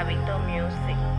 Gabito Music.